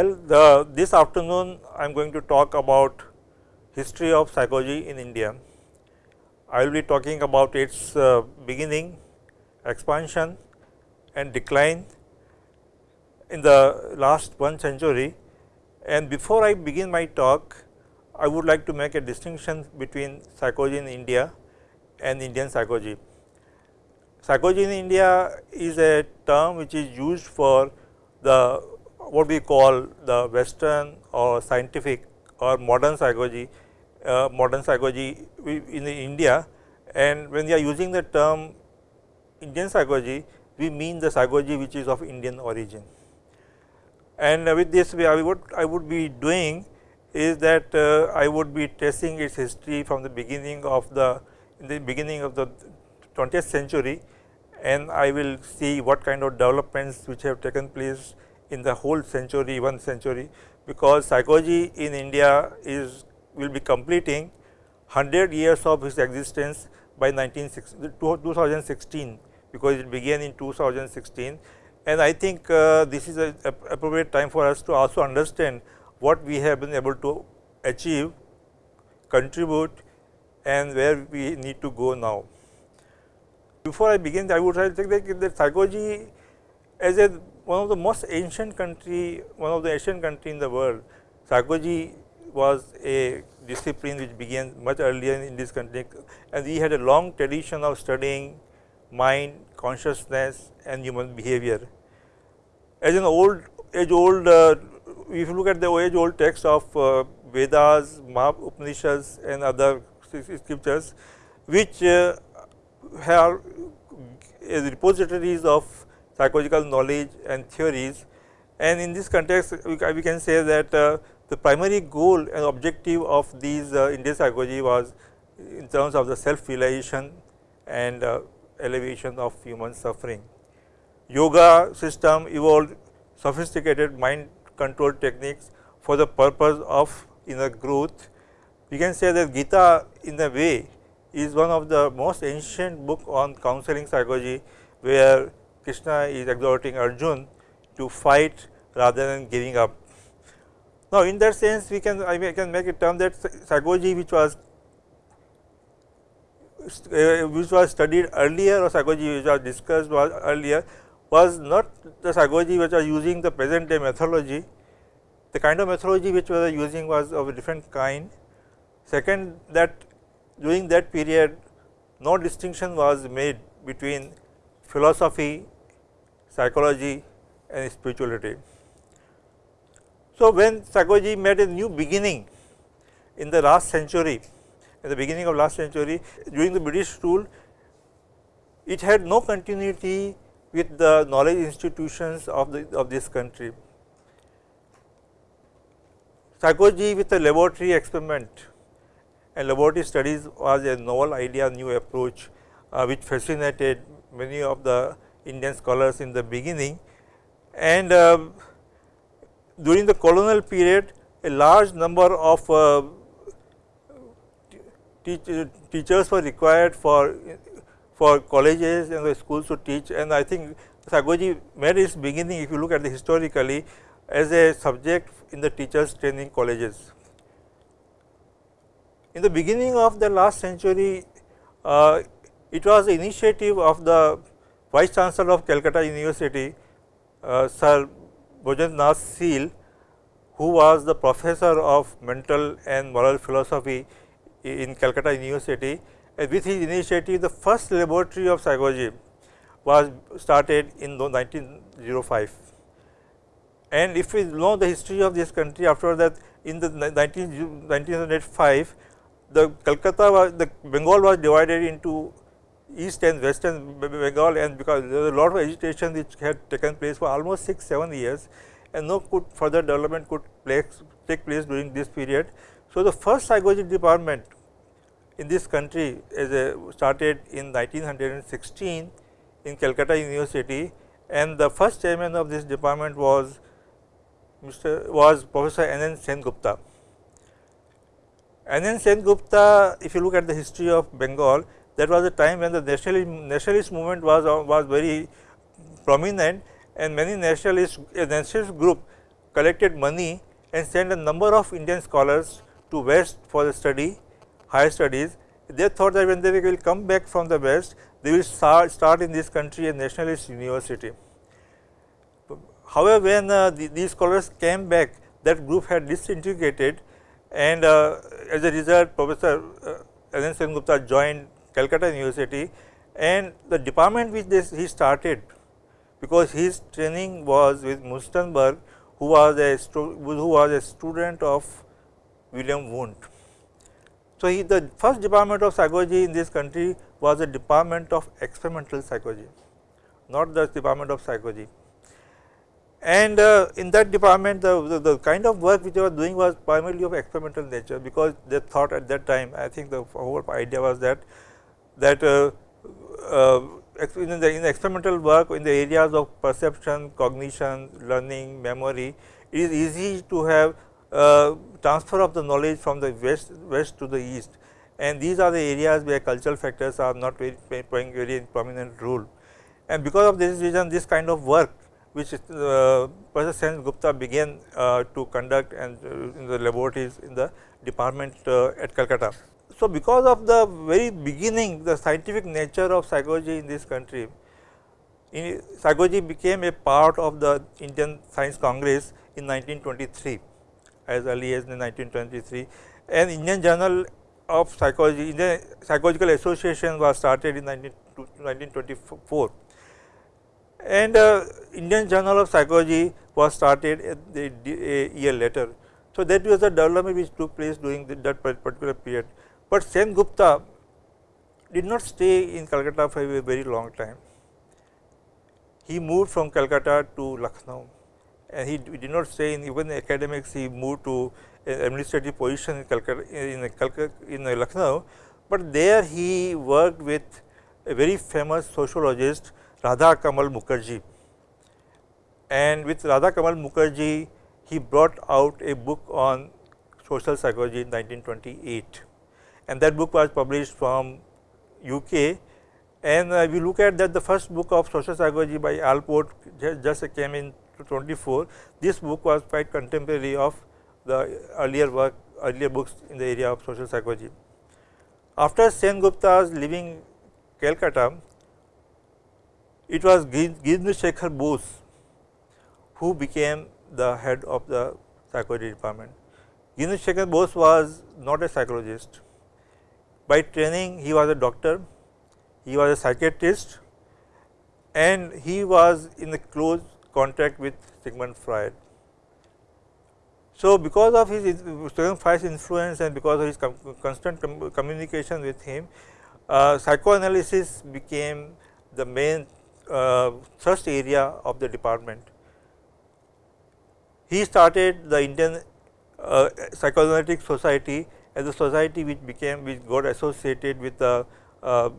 Well, the, this afternoon I am going to talk about history of psychology in India. I will be talking about its uh, beginning, expansion and decline in the last one century. And before I begin my talk, I would like to make a distinction between psychology in India and Indian psychology. Psychology in India is a term which is used for the what we call the western or scientific or modern psychology, uh, modern psychology in India and when we are using the term Indian psychology, we mean the psychology which is of Indian origin. And with this I would I would be doing is that uh, I would be tracing its history from the beginning of the the beginning of the 20th century and I will see what kind of developments which have taken place in the whole century, one century, because psychology in India is will be completing 100 years of its existence by 2016, because it began in 2016. And I think uh, this is a, a appropriate time for us to also understand what we have been able to achieve, contribute and where we need to go now. Before I begin, I would like to say that psychology as a one of the most ancient country, one of the ancient country in the world, psychology was a discipline which began much earlier in this country and we had a long tradition of studying mind, consciousness and human behavior. As an old age old, uh, if you look at the age old text of uh, Vedas, Upanishads and other scriptures, which uh, have repositories of psychological knowledge and theories. And in this context, we can say that uh, the primary goal and objective of these uh, Indian psychology was in terms of the self realization and uh, elevation of human suffering. Yoga system evolved sophisticated mind control techniques for the purpose of inner growth. We can say that Gita in a way is one of the most ancient book on counseling psychology, where Krishna is exhorting Arjun to fight rather than giving up. Now, in that sense we can I can make a term that psychology which was uh, which was studied earlier or psychology which was discussed was earlier was not the psychology which was using the present day methodology. The kind of methodology which were using was of a different kind. Second that during that period no distinction was made between philosophy, psychology and spirituality. So, when psychology made a new beginning in the last century, in the beginning of last century during the British rule, it had no continuity with the knowledge institutions of the of this country. Psychology with a laboratory experiment and laboratory studies was a novel idea, new approach uh, which fascinated many of the Indian scholars in the beginning. And uh, during the colonial period, a large number of uh, teach, teachers were required for for colleges and the schools to teach and I think psychology made its beginning if you look at the historically as a subject in the teachers training colleges. In the beginning of the last century, uh, it was the initiative of the Vice Chancellor of Calcutta University, uh, Sir Brajendra Nath Seal, who was the professor of mental and moral philosophy in Calcutta University. And with his initiative, the first laboratory of psychology was started in 1905. And if we know the history of this country after that in the 19, 1905, the Calcutta was the Bengal was divided into east and western Bengal and because there was a lot of agitation which had taken place for almost 6 7 years and no could further development could place, take place during this period. So, the first psychology department in this country is a, started in 1916 in Calcutta University and the first chairman of this department was Mr. was Professor N. N. Sen Gupta. N. N. Sen Gupta, if you look at the history of Bengal, that was a time when the nationalist, nationalist movement was, was very prominent and many nationalist, nationalist group collected money and sent a number of Indian scholars to west for the study, higher studies. They thought that when they will come back from the west, they will start, start in this country a nationalist university. However, when uh, the, these scholars came back, that group had disintegrated and uh, as a result Professor uh, Sen Gupta joined Calcutta University and the department which he started because his training was with Munsterberg who was a who was a student of William Wundt. So, he, the first department of psychology in this country was a department of experimental psychology, not the department of psychology. And uh, in that department the, the, the, kind of work which they were doing was primarily of experimental nature, because they thought at that time I think the whole idea was that that uh, uh, in, the, in the experimental work in the areas of perception, cognition, learning, memory, it is easy to have uh, transfer of the knowledge from the west, west to the east and these are the areas where cultural factors are not very playing very prominent role. And because of this reason this kind of work which uh, Professor Sen Gupta began uh, to conduct and uh, in the laboratories in the department uh, at Calcutta. So, because of the very beginning the scientific nature of psychology in this country, in psychology became a part of the Indian Science Congress in 1923 as early as 1923 and Indian Journal of Psychology, Indian Psychological Association was started in 19, 1924 and uh, Indian Journal of Psychology was started a, a year later. So, that was the development which took place during the, that particular period. But Sen Gupta did not stay in Calcutta for a very long time. He moved from Calcutta to Lucknow and he did not stay in even academics, he moved to an administrative position in Calcutta, in, in Lucknow, but there he worked with a very famous sociologist Radha Kamal Mukherjee. And with Radha Kamal Mukherjee, he brought out a book on social psychology in 1928 and that book was published from UK. And uh, we look at that the first book of social psychology by Allport just, came in 24. This book was quite contemporary of the earlier work, earlier books in the area of social psychology. After Sen Gupta's leaving Calcutta, it was Girindra Shekhar Bose who became the head of the psychology department. Girindra Shekhar Bose was not a psychologist, by training he was a doctor, he was a psychiatrist and he was in a close contact with Sigmund Freud. So, because of his Sigmund Freud's influence and because of his com constant com communication with him, uh, psychoanalysis became the main uh, thrust area of the department. He started the Indian uh, Psychoanalytic Society as a society which became which got associated with the uh,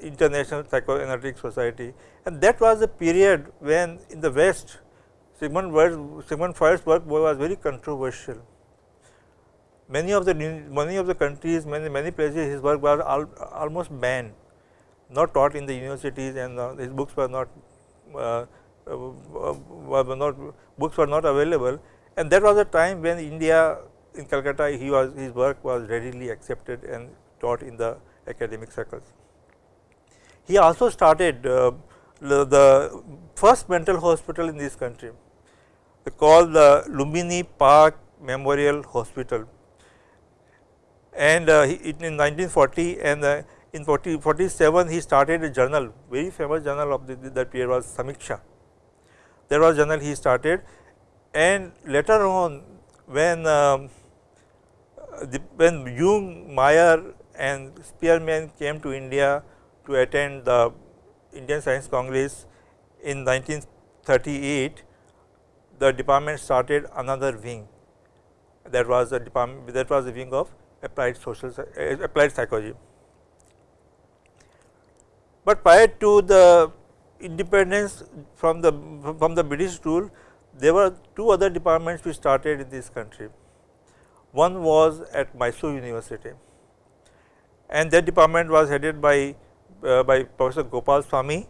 International Psychoanalytic Society and that was a period when in the West Sigmund, Sigmund Freud's work was very controversial. Many of the many of the countries, many many places, his work was al, almost banned, not taught in the universities, and uh, his books were not uh, uh, were not books were not available. And that was a time when India in Calcutta he was his work was readily accepted and taught in the academic circles. He also started uh, the, the, first mental hospital in this country called the Lumbini Park Memorial Hospital and uh, he, in 1940 and uh, in 40, 47 he started a journal very famous journal of the, that period was Samiksha. There was journal he started and later on when um, the, when Jung, Meyer and Spearman came to India to attend the Indian Science Congress in 1938, the department started another wing that was the department that was a wing of applied social uh, applied psychology. But prior to the independence from the from the British rule, there were two other departments which started in this country. One was at Mysore University and that department was headed by uh, by Professor Gopal Swami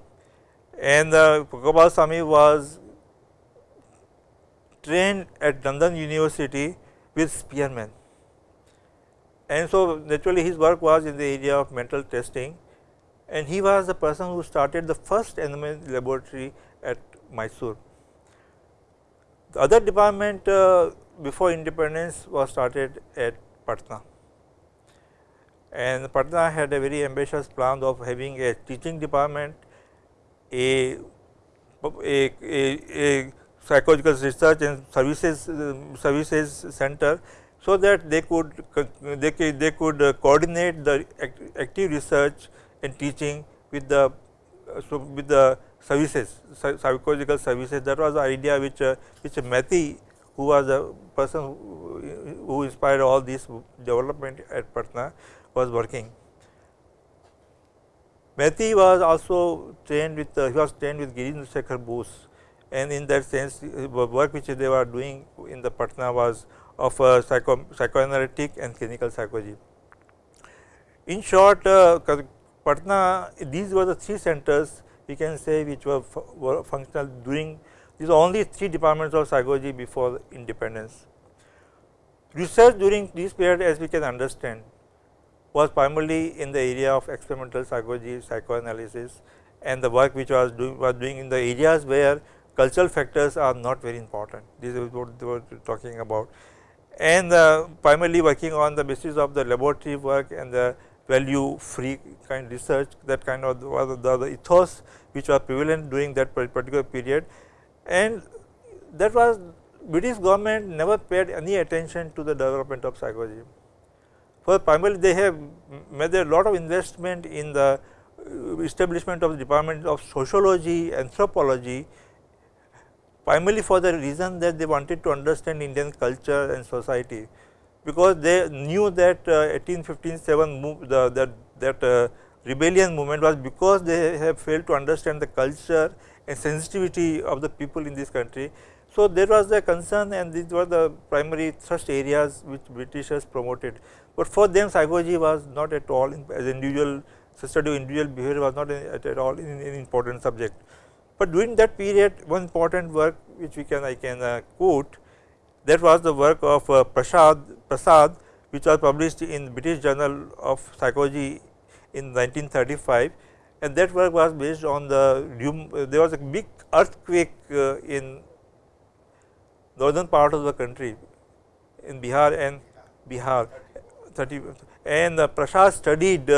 and uh, Gopal Swami was trained at London University with Spearman. And so, naturally his work was in the area of mental testing and he was the person who started the first NMN laboratory at Mysore. The other department uh, before independence was started at Patna. And Patna had a very ambitious plan of having a teaching department, a, a, a, a psychological research and services uh, services center so that they could they could, they could uh, coordinate the act, active research and teaching with the so with the services psychological services. That was the idea which uh, which Mathie who was the person who, inspired all this development at Patna was working. Mathie was also trained with he was trained with Girindra Shekhar Bose and in that sense the work which they were doing in the Patna was of psycho, psychoanalytic and clinical psychology. In short, uh, Patna these were the three centers we can say which were, were functional during these are only three departments of psychology before independence. Research during this period as we can understand was primarily in the area of experimental psychology, psychoanalysis and the work which was doing was doing in the areas where cultural factors are not very important. This is what they were talking about and uh, primarily working on the basis of the laboratory work and the value free kind research that kind of was the, the ethos which was prevalent during that particular period and that was British government never paid any attention to the development of psychology. For primarily they have made a lot of investment in the establishment of the department of sociology, anthropology primarily for the reason that they wanted to understand Indian culture and society because they knew that uh, 1857 move the, that, that uh, rebellion movement was because they have failed to understand the culture sensitivity of the people in this country. So, there was a concern and these were the primary thrust areas which Britishers promoted but for them psychology was not at all in, as individual study of individual behavior was not at, at all an important subject. But during that period one important work which we can I can uh, quote that was the work of uh, Prasad, Prasad which was published in the British Journal of Psychology in 1935 and that work was based on the uh, there was a big earthquake uh, in northern part of the country in Bihar and Bihar 30 and uh, Prasad studied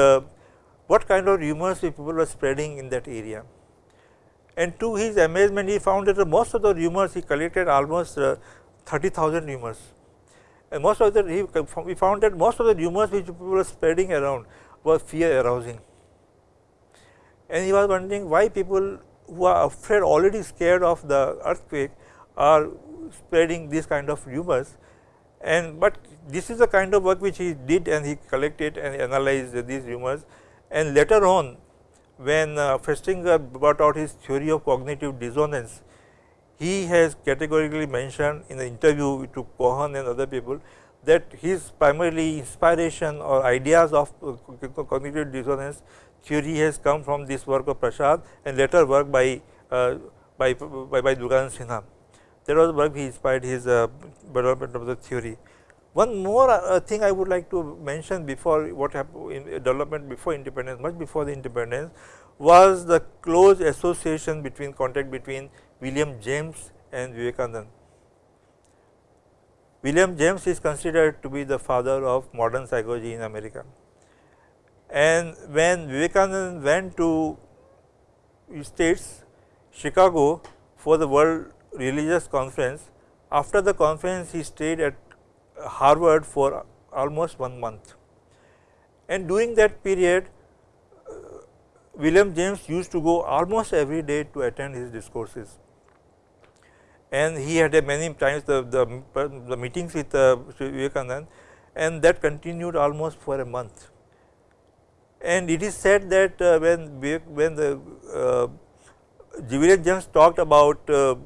what kind of rumors people were spreading in that area. And to his amazement he found that most of the rumors he collected almost uh, 30,000 rumors and most of the he, we found that most of the rumors which people were spreading around were fear arousing. And he was wondering why people who are afraid already scared of the earthquake are spreading these kind of rumors. And but this is the kind of work which he did and he collected and analyzed these rumors. And later on when uh, Festinger brought out his theory of cognitive dissonance, he has categorically mentioned in the interview to Cohen and other people that his primarily inspiration or ideas of uh, cognitive dissonance theory has come from this work of Prasad and later work by uh, by by, by Durganand Sinha. That was work he inspired his uh, development of the theory. One more uh, thing I would like to mention before what happened in development before independence, much before the independence was the close association between contact between William James and Vivekanand. William James is considered to be the father of modern psychology in America. And when Vivekanand went to states Chicago for the World Religious Conference, after the conference he stayed at Harvard for almost one month. And during that period, uh, William James used to go almost every day to attend his discourses. And he had many times the, the, the meetings with uh, Vivekanand and that continued almost for a month. And it is said that uh, when, when the uh, William James talked about uh,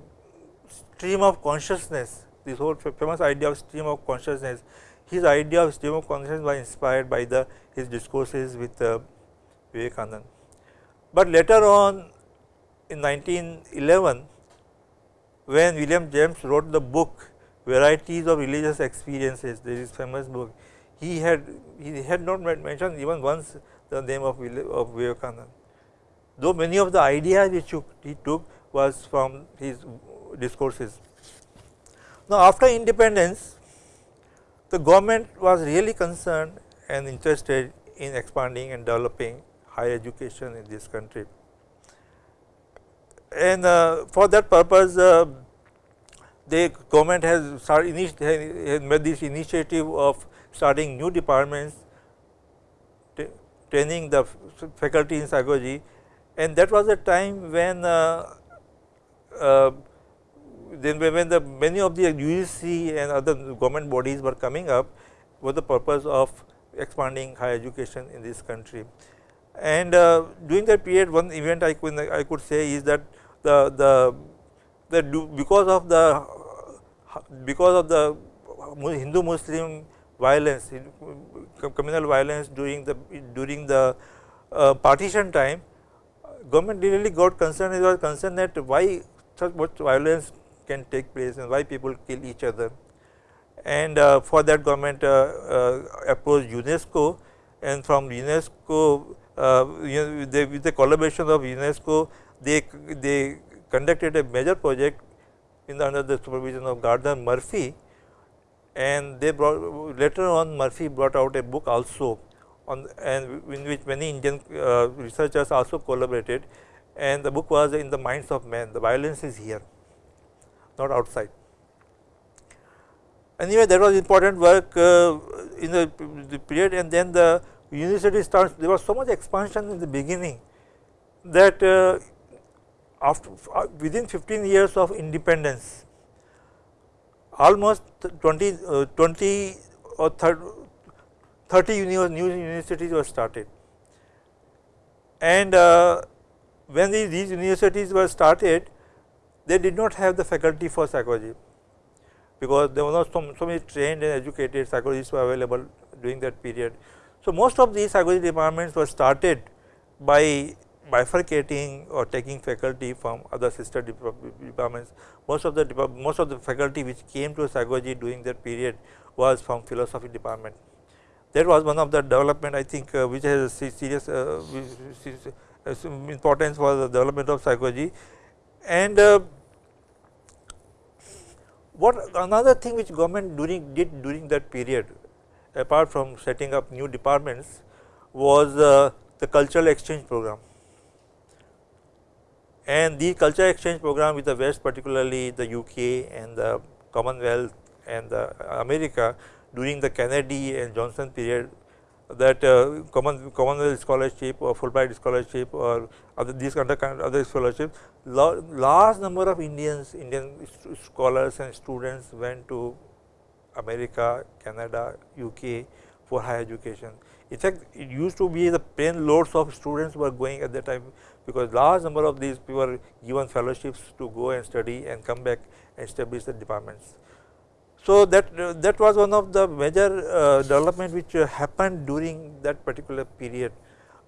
stream of consciousness this whole famous idea of stream of consciousness, his idea of stream of consciousness was inspired by the his discourses with uh, Vivekanand. But later on in 1911, when William James wrote the book varieties of religious experiences there is famous book he had he had not mentioned even once the name of, of Vivekananda though many of the ideas which he took was from his discourses. Now, after independence the government was really concerned and interested in expanding and developing higher education in this country. And uh, for that purpose uh, the government has has made this initiative of starting new departments training the faculty in psychology and that was a time when uh, uh, then when the many of the UGC and other government bodies were coming up for the purpose of expanding higher education in this country. And uh, during that period one event I could I could say is that the the the because of the because of the Hindu Muslim violence communal violence during the during the uh, partition time government really got concerned it was concerned that why such much violence can take place and why people kill each other. And uh, for that government uh, uh, approached UNESCO and from UNESCO uh, they, with the collaboration of UNESCO they, they conducted a major project in the under the supervision of Gardner Murphy and they brought later on Murphy brought out a book also on and in which many Indian uh, researchers also collaborated and the book was in the minds of men the violence is here not outside. Anyway, that was important work uh, in the, the, period and then the university starts there was so much expansion in the beginning that uh, after uh, within 15 years of independence almost 20, uh, 20 or 30, 30 new universities were started and uh, when these, these universities were started they did not have the faculty for psychology because there were not so, so many trained and educated psychologists were available during that period. So, most of these psychology departments were started by bifurcating or taking faculty from other sister departments. Most of the most of the faculty which came to psychology during that period was from philosophy department. That was one of the development I think uh, which has a serious uh, importance for the development of psychology and uh, what another thing which government during did during that period apart from setting up new departments was uh, the cultural exchange program. And the culture exchange program with the West particularly the UK and the Commonwealth and the America during the Kennedy and Johnson period that uh, common Commonwealth scholarship or Fulbright scholarship or other these kind of other scholarships, large number of Indians, Indian scholars and students went to America, Canada, UK for higher education. In fact, it used to be the plane loads of students were going at that time because large number of these people were given fellowships to go and study and come back and establish the departments. So, that that was one of the major uh, development which uh, happened during that particular period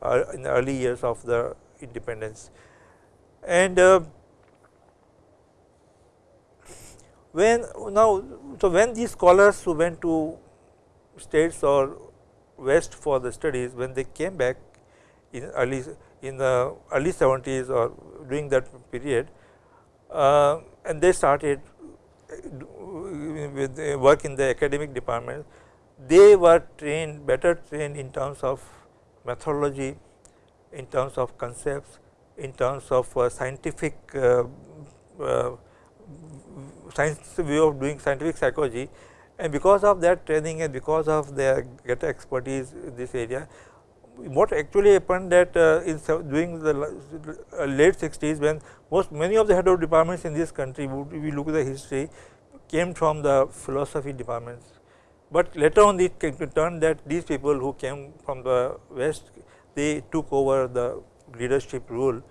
uh, in the early years of the independence. And uh, when now, so when these scholars who went to states or west for the studies, when they came back in early in the early 70s or during that period, uh, and they started with work in the academic department, they were trained better trained in terms of methodology, in terms of concepts, in terms of uh, scientific uh, uh, science view of doing scientific psychology. And because of that training and because of their greater expertise in this area, what actually happened that uh, in during the uh, late 60s when most many of the head of departments in this country we look at the history came from the philosophy departments, but later on it came to turn that these people who came from the west they took over the leadership role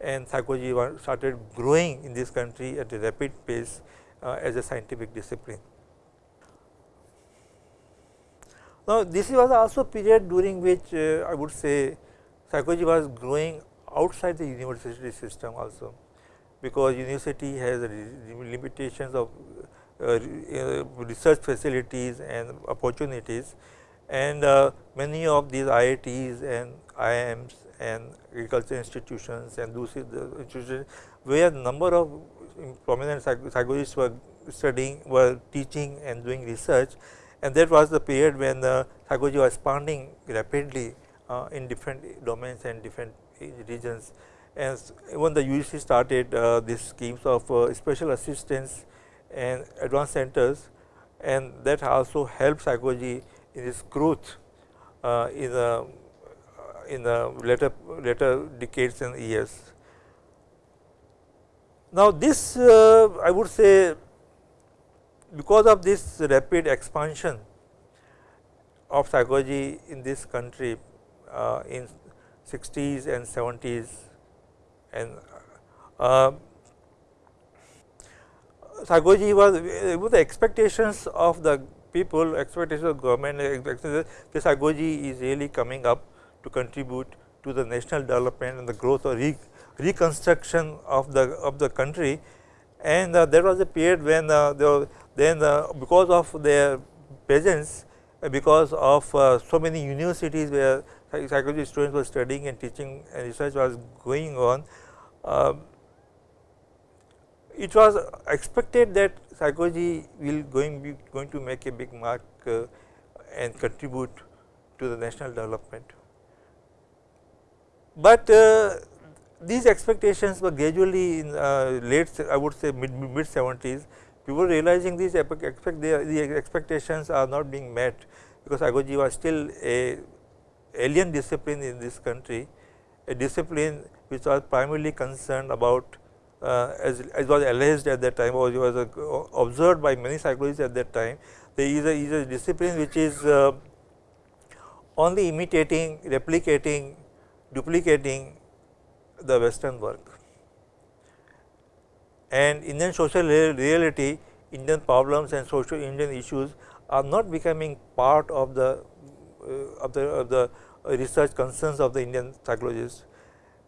and psychology started growing in this country at a rapid pace uh, as a scientific discipline. Now, this was also a period during which uh, I would say psychology was growing outside the university system also. Because university has limitations of uh, research facilities and opportunities. And uh, many of these IITs and IIMs and agriculture institutions and those institutions where number of prominent psychologists were studying, were teaching and doing research and that was the period when the psychology was expanding rapidly uh, in different domains and different regions. And when the UGC started uh, these schemes of uh, special assistance and advanced centers and that also helped psychology in its growth uh, in the in the later later decades and years. Now, this uh, I would say because of this rapid expansion of psychology in this country uh, in 60s and 70s and uh, psychology was with the expectations of the people, expectations of government, the psychology is really coming up to contribute to the national development and the growth or re reconstruction of the of the country. And uh, there was a period when uh, there, then uh, because of their presence, uh, because of uh, so many universities where psychology students were studying and teaching and research was going on, um, it was expected that psychology will going be going to make a big mark uh, and contribute to the national development. But uh, these expectations were gradually in uh, late I would say mid mid 70s people realizing these expect the expectations are not being met because psychology was still a alien discipline in this country, a discipline which was primarily concerned about uh, as, as was alleged at that time or was uh, observed by many psychologists at that time. There is a, is a discipline which is uh, only imitating, replicating, duplicating the western work. And Indian social reality, Indian problems and social Indian issues are not becoming part of the uh, of the of the research concerns of the Indian psychologists.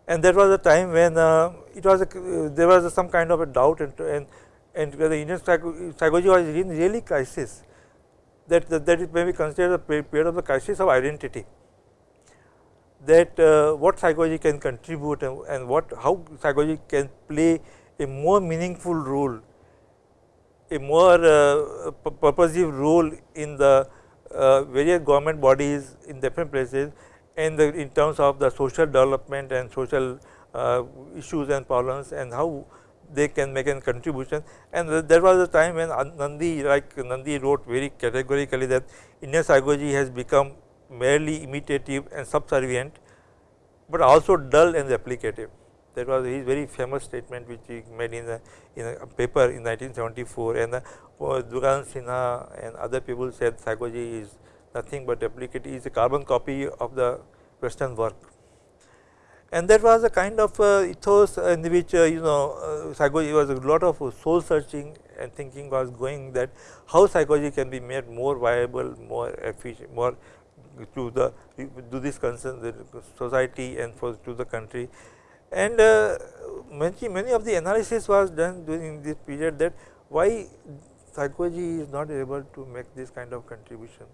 And that was a time when uh, it was a, there was a, some kind of a doubt and and, and the Indian psychology was in really crisis that, that, that it may be considered a period of the crisis of identity that uh, what psychology can contribute and, and, what how psychology can play a more meaningful role, a more uh, purposive role in the uh, various government bodies in different places and the, in terms of the social development and social uh, issues and problems and how they can make a contribution. And there was a time when Nandy like Nandy wrote very categorically that Indian psychology has become merely imitative and subservient, but also dull and replicative. That was his very famous statement which he made in a, in a paper in 1974 and uh, Dugan Sinha and other people said psychology is nothing but replicate is a carbon copy of the western work. And that was a kind of uh, ethos in which uh, you know uh, psychology was a lot of soul searching and thinking was going that how psychology can be made more viable, more efficient, more to the to this concern the society and for to the country. And uh, many many of the analysis was done during this period that why psychology is not able to make this kind of contribution.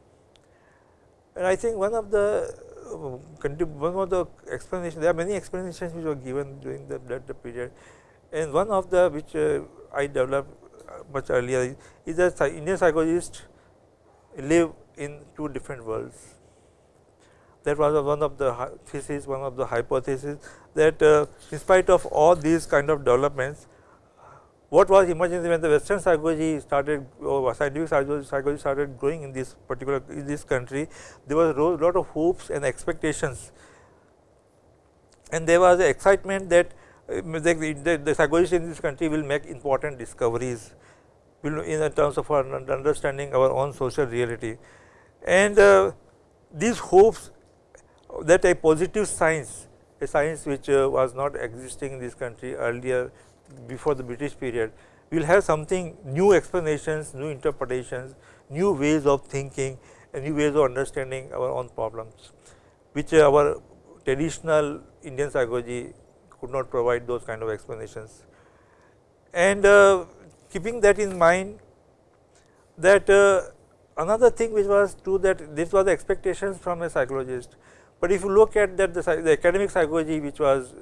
And I think one of the one of the explanations there are many explanations which were given during the, that period and one of the which uh, I developed uh, much earlier is that Indian psychologists live in two different worlds that was one of the thesis, one of the hypotheses that uh, in spite of all these kind of developments, what was emerging when the western psychology started or scientific psychology started growing in this particular in this country, there was a lot of hopes and expectations and there was excitement that uh, the, the, the psychologists in this country will make important discoveries will in terms of our understanding our own social reality. And uh, these hopes that a positive science, a science which uh, was not existing in this country earlier before the British period, will have something new explanations, new interpretations, new ways of thinking and new ways of understanding our own problems, which uh, our traditional Indian psychology could not provide those kind of explanations. And uh, keeping that in mind that uh, another thing which was true that this was the expectations from a psychologist, but if you look at that the, the academic psychology which was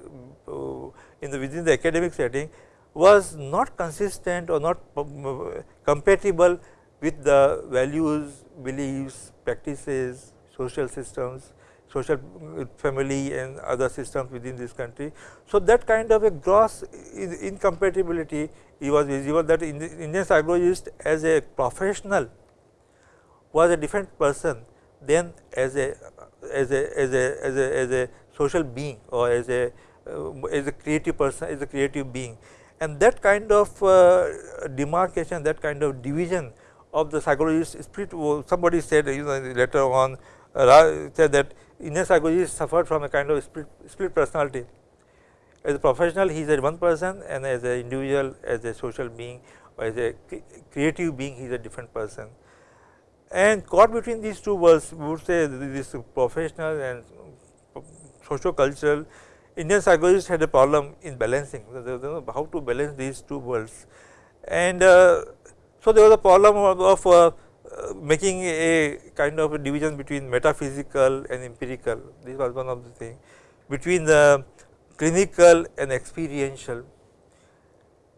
uh, in the within the academic setting was not consistent or not uh, compatible with the values, beliefs, practices, social systems, social uh, family and other systems within this country. So, that kind of a gross incompatibility was visible that Indian psychologist as a professional was a different person than as a as a as a as a, as a social being or as a uh, as a creative person as a creative being. And that kind of uh, demarcation that kind of division of the psychologist spirit somebody said you know later on uh, said that Indian psychologist suffered from a kind of split, split personality. As a professional he is a one person and as an individual as a social being or as a creative being he is a different person and caught between these two worlds we would say this professional and socio cultural Indian psychologists had a problem in balancing. How to balance these two worlds. And uh, so there was a problem of, of uh, making a kind of a division between metaphysical and empirical. This was one of the thing. Between the clinical and experiential.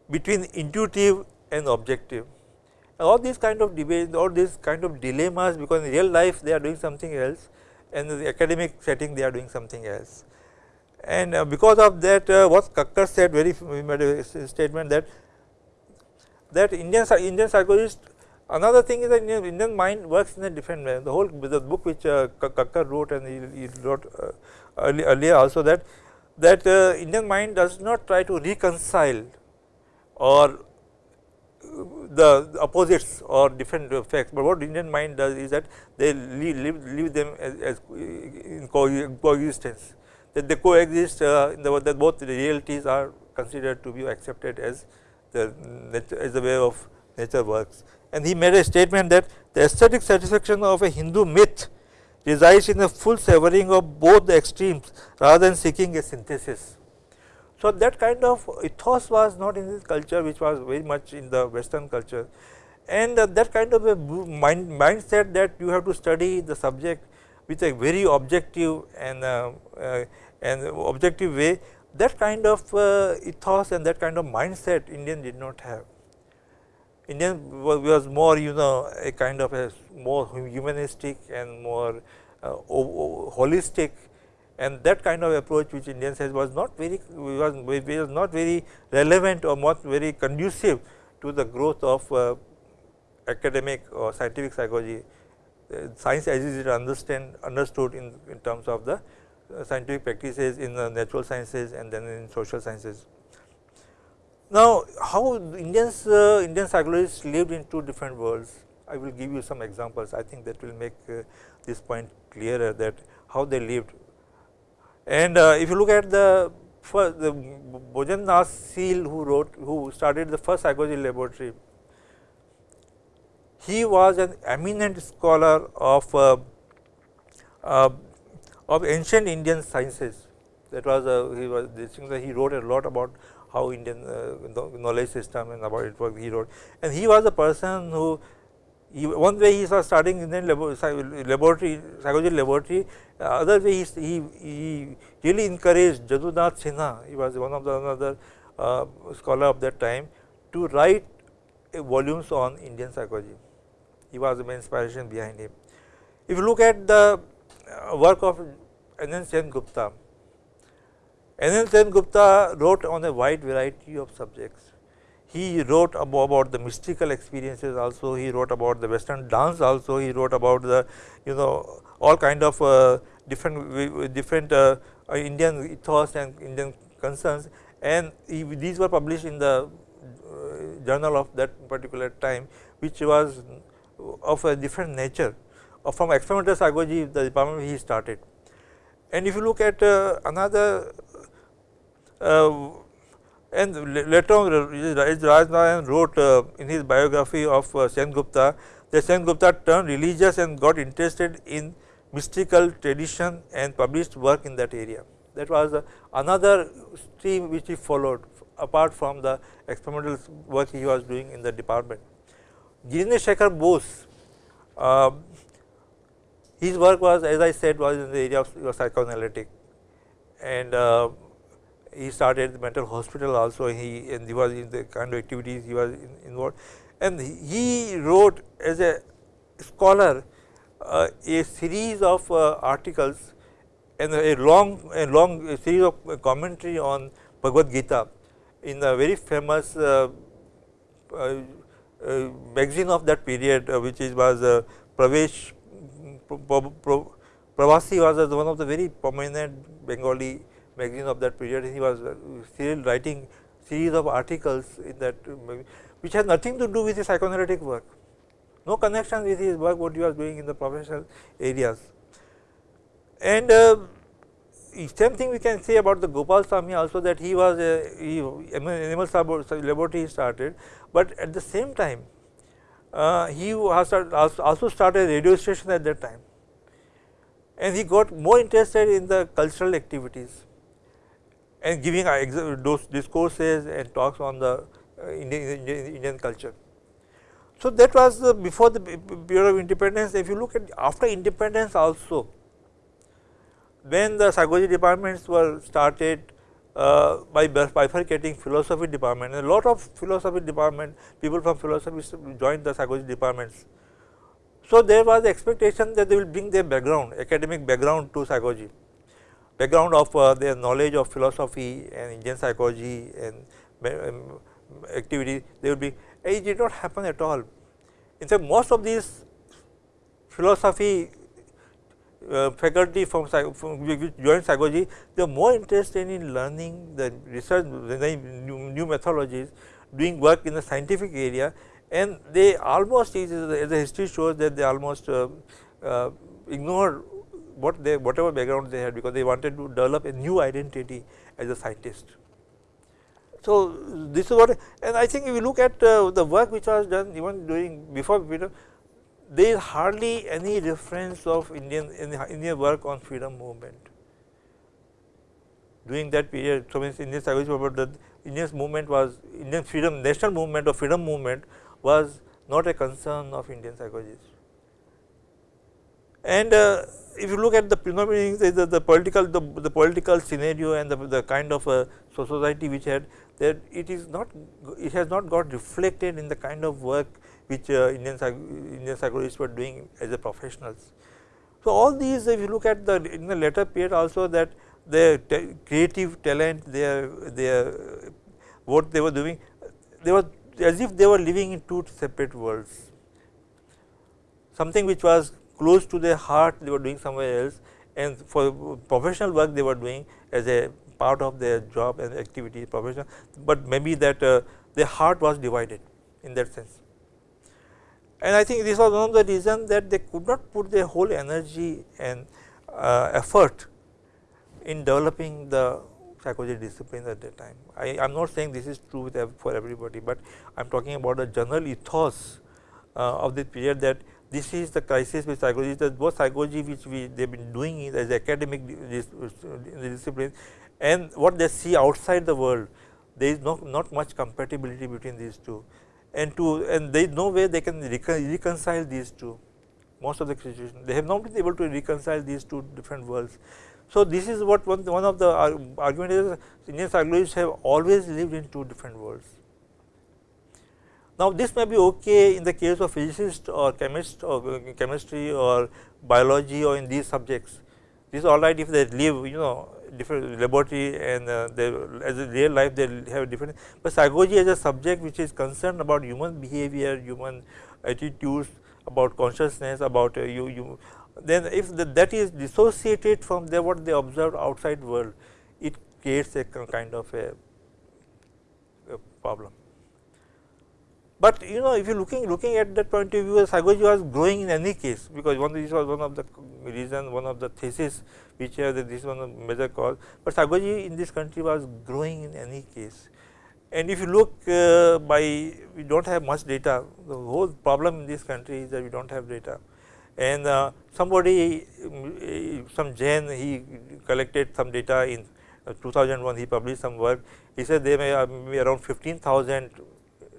Between intuitive and objective all these kind of debates all these kind of dilemmas because in real life they are doing something else and in the academic setting they are doing something else. And uh, because of that uh, what Kakar said very we made a statement that that Indian Indian psychologist another thing is that Indian, Indian mind works in a different way. The whole the book which uh, Kakar wrote and he, he wrote uh, early, earlier also that that uh, Indian mind does not try to reconcile or the opposites or different facts, but what Indian mind does is that they leave, leave, leave them as, as in coexistence that they coexist uh, in the that both the realities are considered to be accepted as the as the way of nature works. And he made a statement that the aesthetic satisfaction of a Hindu myth resides in a full severing of both the extremes rather than seeking a synthesis. So, that kind of ethos was not in this culture which was very much in the western culture and uh, that kind of a mind mindset that you have to study the subject with a very objective and uh, uh, and objective way that kind of uh, ethos and that kind of mindset Indian did not have. Indian was more you know a kind of a more humanistic and more uh, holistic and that kind of approach which Indians has was not very was, was not very relevant or not very conducive to the growth of uh, academic or scientific psychology. Uh, science as is understand understood in, in terms of the uh, scientific practices in the natural sciences and then in social sciences. Now, how Indians uh, Indian psychologists lived in two different worlds, I will give you some examples. I think that will make uh, this point clearer that how they lived. And uh, if you look at the first, the Seal who wrote, who started the first psychology laboratory, he was an eminent scholar of uh, uh, of ancient Indian sciences. That was a, he was he wrote a lot about how Indian uh, knowledge system and about it he wrote. And he was a person who one way he was studying Indian laboratory psychology laboratory, uh, other way he, he, he really encouraged Jadunath Sinha, he was one of the another uh, scholar of that time to write volumes on Indian psychology. He was the main inspiration behind him. If you look at the uh, work of Anand Sen Gupta. Anand Sen Gupta wrote on a wide variety of subjects. He wrote about the mystical experiences also, he wrote about the western dance also, he wrote about the you know all kind of uh, different different uh, uh, Indian ethos and Indian concerns and he, these were published in the uh, journal of that particular time which was of a different nature from experimental psychology the department he started. And if you look at uh, another uh, and later on Raj Narayan wrote uh, in his biography of uh, Sen Gupta that Sen Gupta turned religious and got interested in mystical tradition and published work in that area. That was uh, another stream which he followed apart from the experimental work he was doing in the department. Ginesh Shekhar Bose, uh, his work was as I said was in the area of psychoanalytic and uh, he started the mental hospital also. He and he was in the kind of activities he was in, involved. And he wrote as a scholar uh, a series of uh, articles and a long a long series of commentary on Bhagavad Gita in a very famous uh, uh, uh magazine of that period which is was Pravesh Pravasi was one of the very prominent Bengali magazine of that period. He was still writing series of articles in that which has nothing to do with his psychoanalytic work, no connection with his work what he was doing in the professional areas. And uh, same thing we can say about the Gopalaswami also that he was a he, animal laboratory started, but at the same time uh, he also started a radio station at that time and he got more interested in the cultural activities and giving those discourses and talks on the uh, Indian, Indian, culture. So, that was before the period of independence. If you look at after independence also, when the psychology departments were started uh, by bifurcating philosophy department, a lot of philosophy department people from philosophy joined the psychology departments. So, there was expectation that they will bring their background academic background to psychology, background of uh, their knowledge of philosophy and Indian psychology and um, activity they will be it did not happen at all. In fact, most of these philosophy uh, faculty from, from joined psychology, they are more interested in learning the research, the new, new methodologies, doing work in the scientific area and they almost as the history shows that they almost uh, uh, ignore what they whatever background they had because they wanted to develop a new identity as a scientist. So, this is what and I think if you look at uh, the work which was done even during before Peter there is hardly any reference of Indian Indian work on freedom movement. During that period, so means Indian psychology about the Indian movement was Indian freedom national movement or freedom movement was not a concern of Indian psychologists. And uh, if you look at the phenomenon, the, the, political the, the, political scenario and the, the kind of uh, society which had that it is not it has not got reflected in the kind of work which uh, Indian, Indian psychologists were doing as a professionals. So, all these if you look at the in the later period also that their creative talent, their their what they were doing, they were as if they were living in two separate worlds. Something which was close to their heart they were doing somewhere else and for professional work they were doing as a part of their job and activity professional, but maybe that uh, their heart was divided in that sense. And I think this was one of the reasons that they could not put their whole energy and uh, effort in developing the psychology disciplines at that time. I am not saying this is true for everybody, but I am talking about the general ethos uh, of the period that this is the crisis with psychology that both psychology which we they have been doing as academic discipline and what they see outside the world there is no, not much compatibility between these two. And to and there is no way they can reconcile these two. Most of the situations they have not been able to reconcile these two different worlds. So, this is what one, one of the uh, argument is Indian psychologists have always lived in two different worlds. Now, this may be okay in the case of physicist or chemist or chemistry or biology or in these subjects. This is all right if they live you know different laboratory and uh, they as a real life they have different, but psychology as a subject which is concerned about human behavior, human attitudes, about consciousness, about uh, you, you then if the, that is dissociated from the what they observe outside world, it creates a kind of a, a, problem. But you know if you looking looking at that point of view psychology was growing in any case because one this was one of the reason one of the thesis which that this is one of major cause, but psychology in this country was growing in any case. And if you look uh, by we do not have much data the whole problem in this country is that we do not have data and uh, somebody some Jain he collected some data in uh, 2001 he published some work. He said there may be around 15,000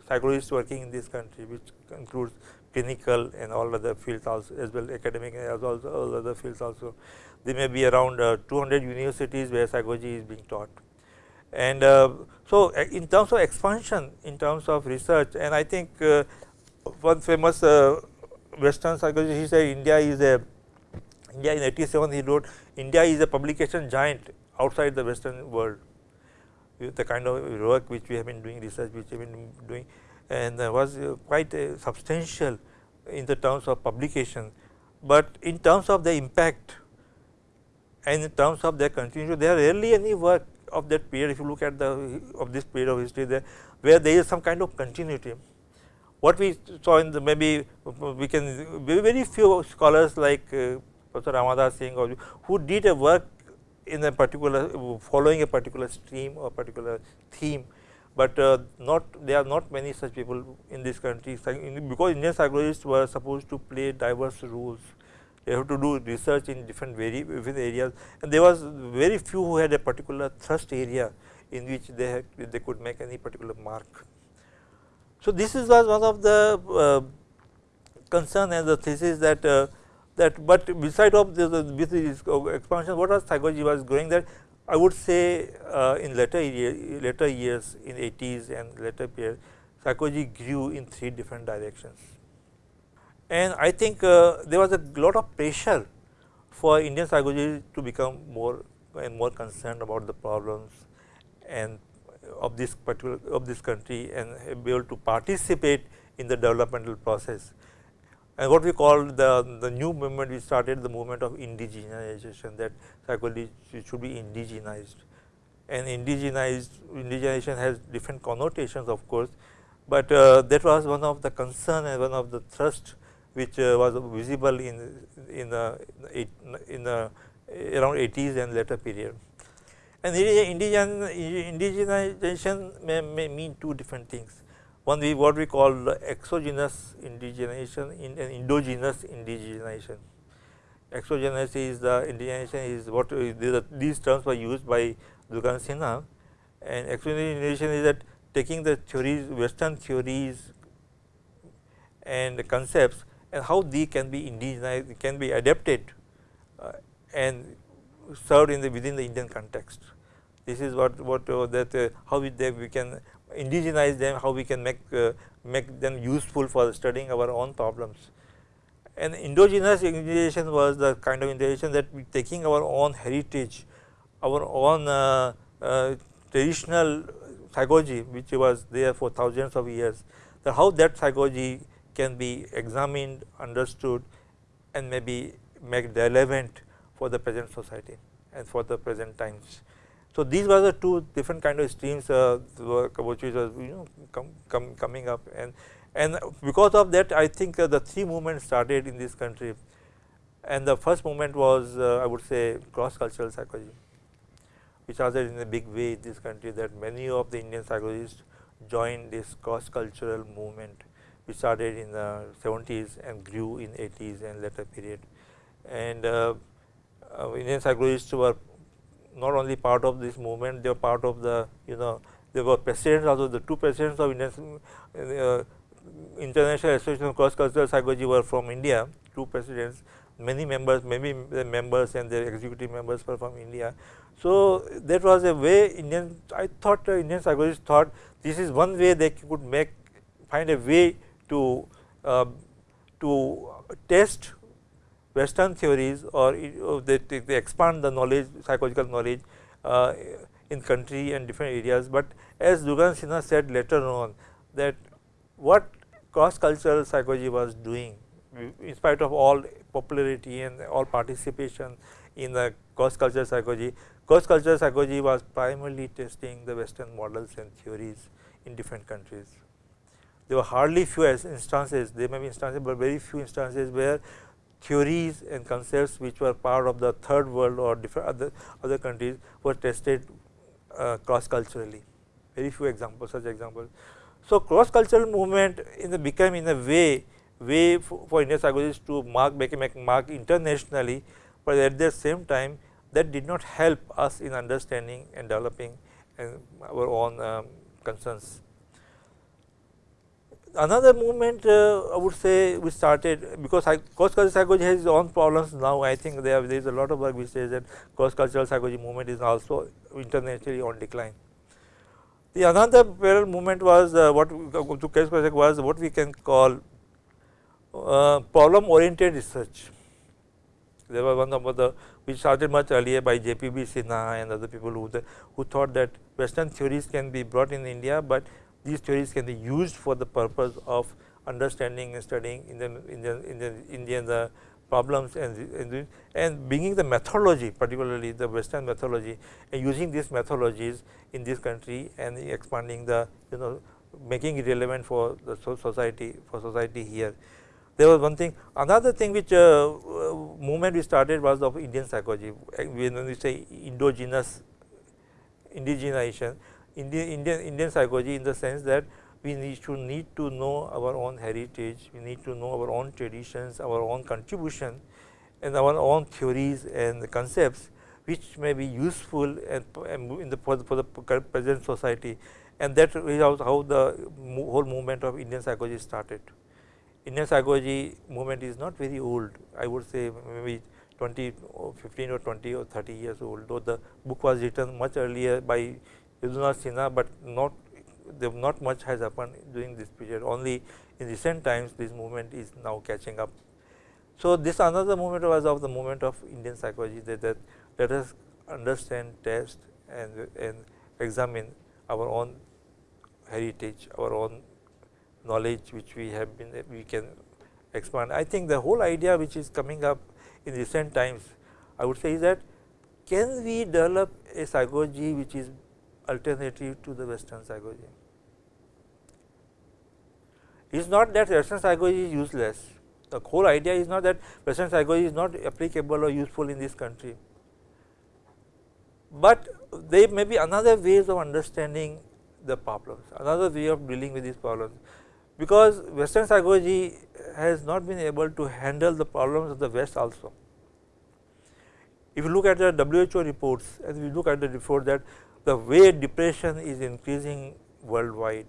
psychologists working in this country which includes clinical and all other fields also as well academic as also all other fields also. There may be around uh, 200 universities where psychology is being taught. And uh, so, uh, in terms of expansion in terms of research and I think uh, one famous uh, western psychologist he said India is a India in 87 he wrote India is a publication giant outside the western world the kind of work which we have been doing research which we have been doing and was quite substantial in the terms of publication, but in terms of the impact and in terms of their continuation there are rarely any work of that period if you look at the of this period of history there where there is some kind of continuity. What we saw in the maybe we can very few scholars like uh, Professor Ramadas Singh or who did a work in a particular following a particular stream or particular theme but uh, not there are not many such people in this country because Indian psychologists were supposed to play diverse roles. They have to do research in different very different areas and there was very few who had a particular thrust area in which they had, they could make any particular mark. So, this is was one of the uh, concern and the thesis that uh, that but beside of this, with this expansion what was psychology was growing that I would say uh, in later year, later years in 80s and later period psychology grew in three different directions. And I think uh, there was a lot of pressure for Indian psychology to become more and more concerned about the problems and of this particular of this country and be able to participate in the developmental process and what we call the, the new movement we started the movement of indigenization that psychology should be indigenized and indigenized indigenization has different connotations of course, but uh, that was one of the concern and one of the thrust which uh, was visible in in the in the around 80s and later period. And indigen, indigenization may, may mean two different things. One we what we call exogenous indigenization in an endogenous indigenization. Exogenous is the indigenization is what these terms were used by Durganand Sinha and exogenous indigenization is that taking the theories western theories and concepts and how they can be indigenized can be adapted uh, and served in the within the Indian context. This is what what uh, that uh, how we, we can indigenize them, how we can make uh, make them useful for studying our own problems. And endogenous indigenization was the kind of indigenization that we taking our own heritage, our own uh, uh, traditional psychology which was there for thousands of years, that how that psychology can be examined, understood and maybe make relevant for the present society and for the present times. So, these were the two different kind of streams uh, which was you know com, com, coming up. And and because of that I think uh, the three movements started in this country. And the first movement was uh, I would say cross cultural psychology which started in a big way in this country that many of the Indian psychologists joined this cross cultural movement which started in the 70s and grew in 80s and later period. And uh, uh, Indian psychologists were not only part of this movement, they were part of the you know they were presidents also the two presidents of Indian uh, International Association of Cross Cultural Psychology were from India, two presidents, many members, maybe the members and their executive members were from India. So, that was a way Indian, I thought uh, Indian psychologists thought this is one way they could make, find a way to, uh, to test western theories or they, they expand the knowledge psychological knowledge uh, in country and different areas, but as Durganand Sinha said later on that what cross cultural psychology was doing in spite of all popularity and all participation in the cross cultural psychology, cross cultural psychology was primarily testing the western models and theories in different countries. There were hardly few instances, there may be instances, but very few instances where theories and concepts which were part of the third world or different other, other countries were tested uh, cross culturally, very few examples such examples. So, cross cultural movement in the became in a way way for, for Indian psychologists to mark make mark internationally, but at the same time that did not help us in understanding and developing our own um, concerns. Another movement uh, I would say we started because cross cultural psychology has its own problems now I think there, there is a lot of work which says that cross cultural psychology movement is also internationally on decline. The another parallel movement was uh, what to case was what we can call uh, problem oriented research. There was one of the which started much earlier by JBP Sinha and other people who the, who thought that western theories can be brought in India, but these theories can be used for the purpose of understanding and studying Indian Indian Indian Indian uh, problems and, and, and bringing the methodology particularly the western methodology and using these methodologies in this country and expanding the you know making it relevant for the society for society here. There was one thing another thing which uh, movement we started was of Indian psychology when we say endogenous indigenization Indian Indian Indian psychology in the sense that we need to need to know our own heritage, we need to know our own traditions, our own contribution and our own theories and concepts which may be useful and, in the for, the for the present society and that is how the whole movement of Indian psychology started. Indian psychology movement is not very old I would say maybe 20 or 15 or 20 or 30 years old though the book was written much earlier by Sinha, but not not much has happened during this period only in recent times this movement is now catching up. So, this another movement was of the movement of Indian psychology that, that let us understand, test and, and examine our own heritage, our own knowledge which we have been we can expand. I think the whole idea which is coming up in recent times I would say is that can we develop a psychology which is alternative to the western psychology. It is not that western psychology is useless, the whole idea is not that western psychology is not applicable or useful in this country, but there may be another ways of understanding the problems, another way of dealing with these problems, because western psychology has not been able to handle the problems of the west also. If you look at the WHO reports and we look at the report that the way depression is increasing worldwide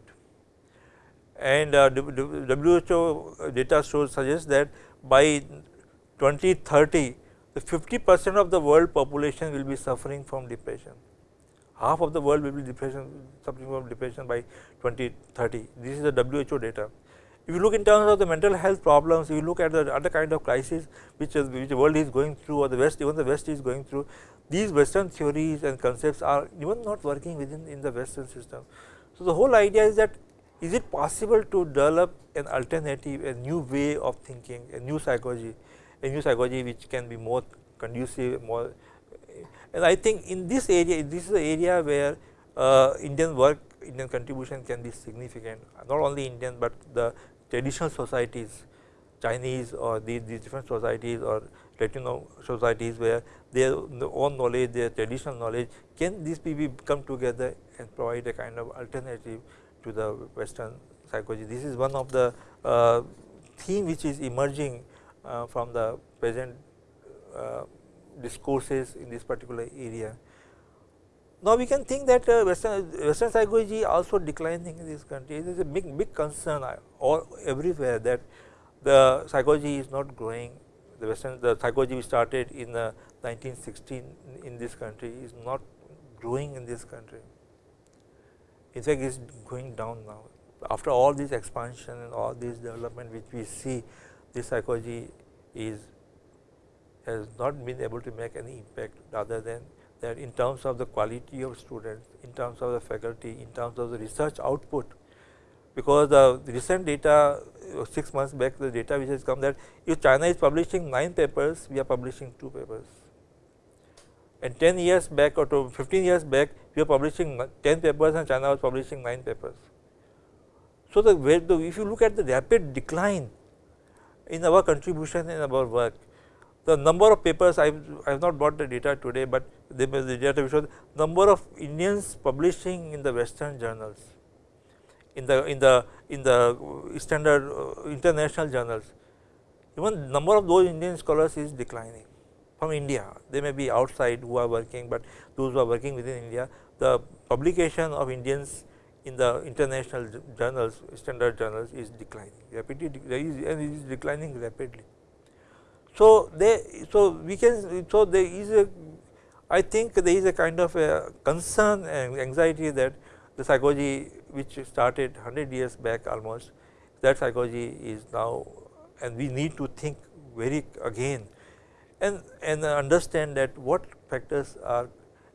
and uh, WHO data shows suggests that by 2030 the 50 percent of the world population will be suffering from depression. Half of the world will be depression suffering from depression by 2030. This is the WHO data. If you look in terms of the mental health problems, if you look at the other kind of crisis which, is, which the world is going through or the West, even the West is going through, these western theories and concepts are even not working within in the western system. So, the whole idea is that is it possible to develop an alternative a new way of thinking a new psychology a new psychology which can be more conducive more and I think in this area this is the area where uh, Indian work Indian contribution can be significant not only Indian, but the traditional societies Chinese or these, these different societies or Latino societies where their own knowledge, their traditional knowledge, can these people come together and provide a kind of alternative to the western psychology. This is one of the uh, theme which is emerging uh, from the present uh, discourses in this particular area. Now, we can think that uh, western, western psychology also declining in this country. It is a big big concern uh, all everywhere that the psychology is not growing the western the psychology we started in the 1916 in this country is not growing in this country. In fact, it is going down now. After all this expansion and all this development which we see, this psychology is has not been able to make any impact rather than that in terms of the quality of students, in terms of the faculty, in terms of the research output, because the recent data 6 months back the data which has come that if China is publishing 9 papers, we are publishing 2 papers. And 10 years back or 15 years back, we are publishing 10 papers and China was publishing 9 papers. So, the, the if you look at the rapid decline in our contribution in our work, the number of papers I have not brought the data today, but the, the data shows number of Indians publishing in the western journals in the in the in the standard uh, international journals even number of those Indian scholars is declining from India. They may be outside who are working, but those who are working within India, the publication of Indians in the international journals, standard journals is declining rapidly, and it is declining rapidly. So, they so we can so there is a I think there is a kind of a concern and anxiety that the psychology which started 100 years back almost that psychology is now and we need to think very again and and understand that what factors are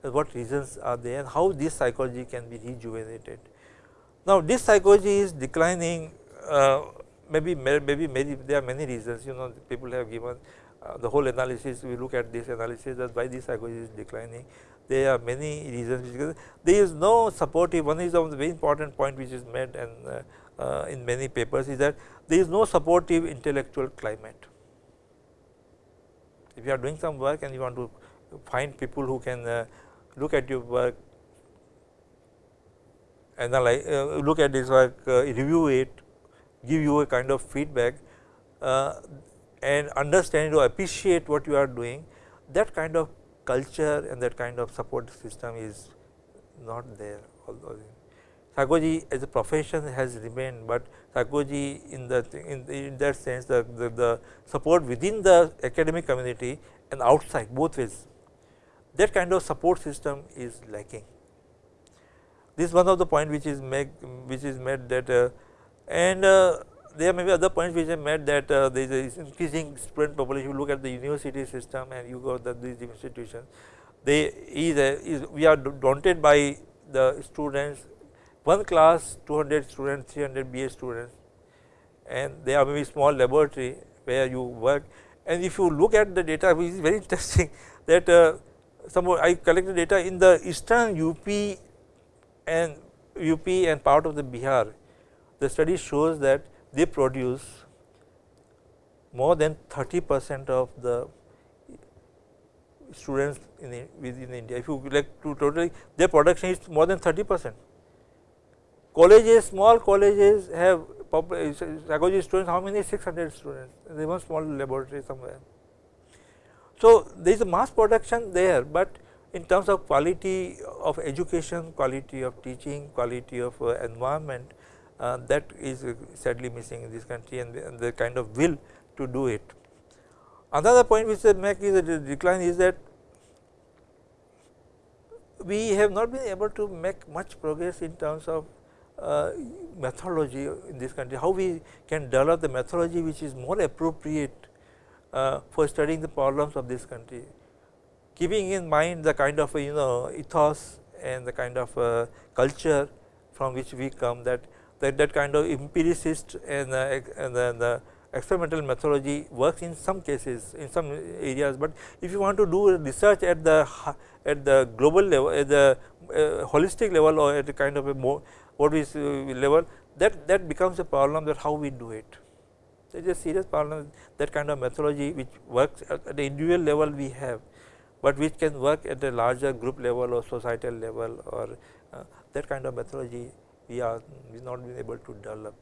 what reasons are there and how this psychology can be rejuvenated. Now, this psychology is declining uh, maybe maybe many there are many reasons you know people have given uh, the whole analysis we look at this analysis that why this psychology is declining there are many reasons there is no supportive one is of the very important point which is made and uh, uh, in many papers is that there is no supportive intellectual climate. If you are doing some work and you want to find people who can uh, look at your work, analyze, uh, look at this work, uh, review it, give you a kind of feedback uh, and understand or appreciate what you are doing, that kind of culture and that kind of support system is not there. Although psychology as a profession has remained, but psychology in the in, in that sense the, the, the support within the academic community and outside both ways that kind of support system is lacking. This is one of the point which is make which is made that uh, and uh, there may be other points which I made that uh, there is increasing student population. You look at the university system and you go the these institutions, they is, a, is we are daunted by the students. One class 200 students 300 BA students and they are maybe small laboratory where you work. And if you look at the data which is very interesting that uh, some I collected data in the eastern UP and UP and part of the Bihar. The study shows that they produce more than 30 percent of the students in within India. If you like to totally their production is more than 30 percent. Colleges, small colleges have psychology students, how many 600 students, there one small laboratory somewhere. So, there is a mass production there, but in terms of quality of education, quality of teaching, quality of uh, environment, uh, that is sadly missing in this country and the, the, kind of will to do it. Another point which I make is a decline is that we have not been able to make much progress in terms of uh, methodology in this country, how we can develop the methodology which is more appropriate uh, for studying the problems of this country, keeping in mind the kind of you know ethos and the kind of uh, culture from which we come that that, that kind of empiricist and, uh, and the, the experimental methodology works in some cases in some areas, but if you want to do research at the at the global level at the uh, holistic level or at a kind of a more what is uh, level that that becomes a problem that how we do it. It is a serious problem that kind of methodology which works at the individual level we have, but which can work at a larger group level or societal level or uh, that kind of methodology we are we not been able to develop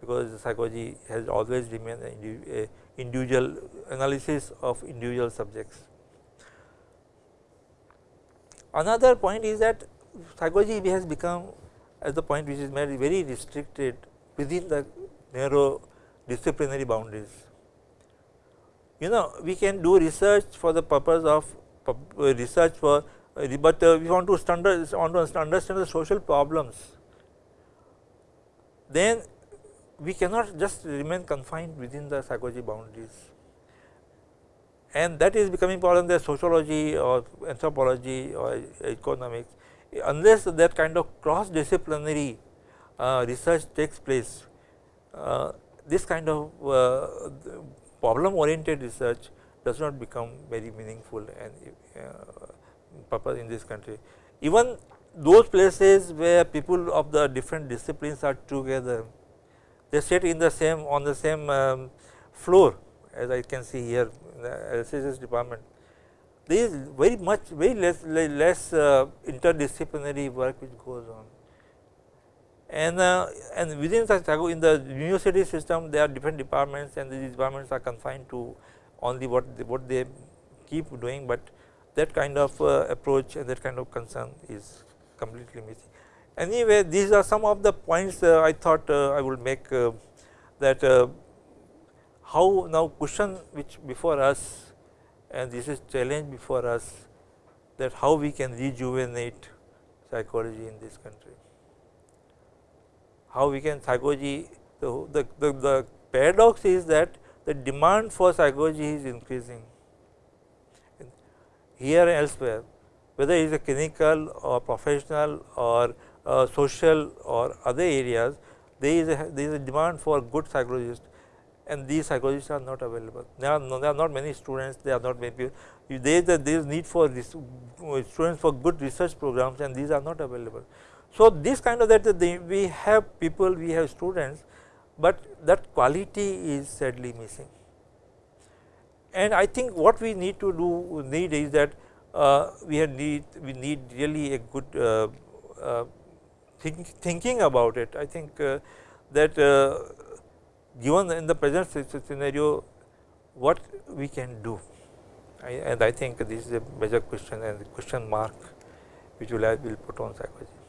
because psychology has always remained an individual analysis of individual subjects. Another point is that psychology has become as the point which is made very restricted within the narrow disciplinary boundaries. You know we can do research for the purpose of research for, uh, but uh, we want to standard want to understand the social problems. Then we cannot just remain confined within the psychology boundaries and that is becoming problem the sociology or anthropology or economics unless that kind of cross disciplinary uh, research takes place, uh, this kind of uh, problem oriented research does not become very meaningful and uh, purpose in this country. Even those places where people of the different disciplines are together, they sit in the same on the same um, floor as I can see here in the LCS department. There is very much very less less uh, interdisciplinary work which goes on. And uh, and within such in the university system there are different departments and these departments are confined to only what they, what they keep doing, but that kind of uh, approach and that kind of concern is completely missing. Anyway, these are some of the points uh, I thought uh, I would make uh, that uh, how now question which before us and this is challenge before us that how we can rejuvenate psychology in this country. How we can psychology the, the, the, the paradox is that the demand for psychology is increasing here and elsewhere whether it is a clinical or professional or uh, social or other areas there is a there is a demand for good psychologists and these psychologists are not available. There are, no, there are not many students, there are not many people. There is, there is need for this, students for good research programs and these are not available. So, this kind of that we have people, we have students, but that quality is sadly missing. And I think what we need to do need is that uh, we need we need really a good uh, uh, think, thinking about it. I think uh, that uh, given in the present scenario what we can do I, and I think this is a major question and question mark which will, will put on psychology.